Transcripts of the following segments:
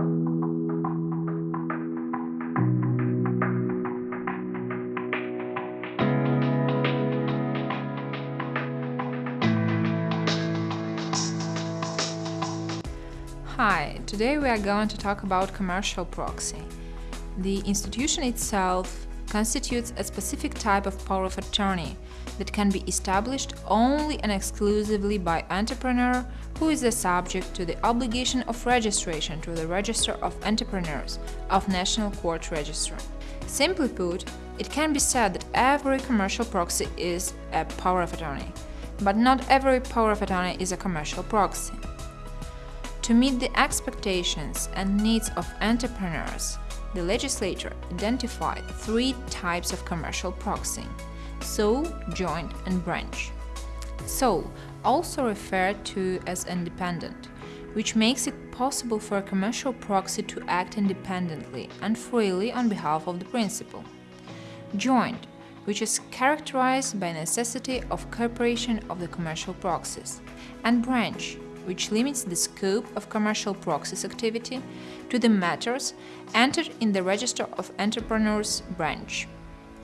Hi, today we are going to talk about commercial proxy. The institution itself constitutes a specific type of power of attorney that can be established only and exclusively by entrepreneur who is the subject to the obligation of registration to the Register of Entrepreneurs of National Court Register. Simply put, it can be said that every commercial proxy is a power of attorney, but not every power of attorney is a commercial proxy. To meet the expectations and needs of entrepreneurs, the legislature identified three types of commercial proxy – sole, joint and branch. Sole, also referred to as independent, which makes it possible for a commercial proxy to act independently and freely on behalf of the principal. Joint, which is characterized by necessity of cooperation of the commercial proxies. And branch, which limits the scope of commercial proxies activity to the matters entered in the Register of Entrepreneurs branch.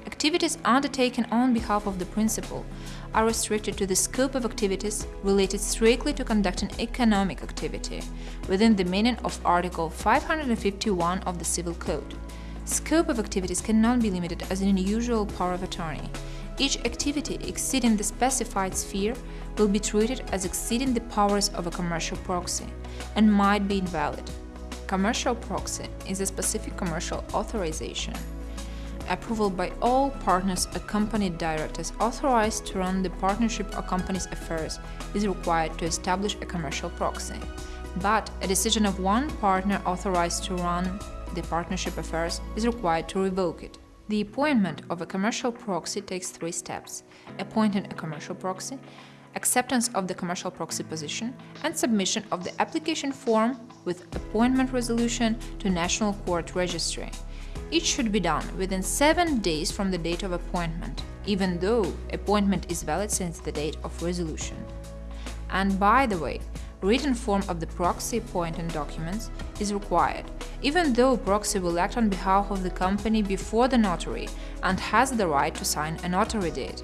Activities undertaken on behalf of the principal are restricted to the scope of activities related strictly to conducting economic activity, within the meaning of Article 551 of the Civil Code. Scope of activities cannot be limited as an unusual power of attorney. Each activity exceeding the specified sphere will be treated as exceeding the powers of a commercial proxy and might be invalid. Commercial proxy is a specific commercial authorization. Approval by all partners accompanied directors authorized to run the partnership or company's affairs is required to establish a commercial proxy. But a decision of one partner authorized to run the partnership affairs is required to revoke it. The appointment of a commercial proxy takes three steps – appointing a commercial proxy, acceptance of the commercial proxy position, and submission of the application form with appointment resolution to National Court Registry. It should be done within seven days from the date of appointment, even though appointment is valid since the date of resolution. And by the way, written form of the proxy appointing documents is required, even though proxy will act on behalf of the company before the notary and has the right to sign a notary deed.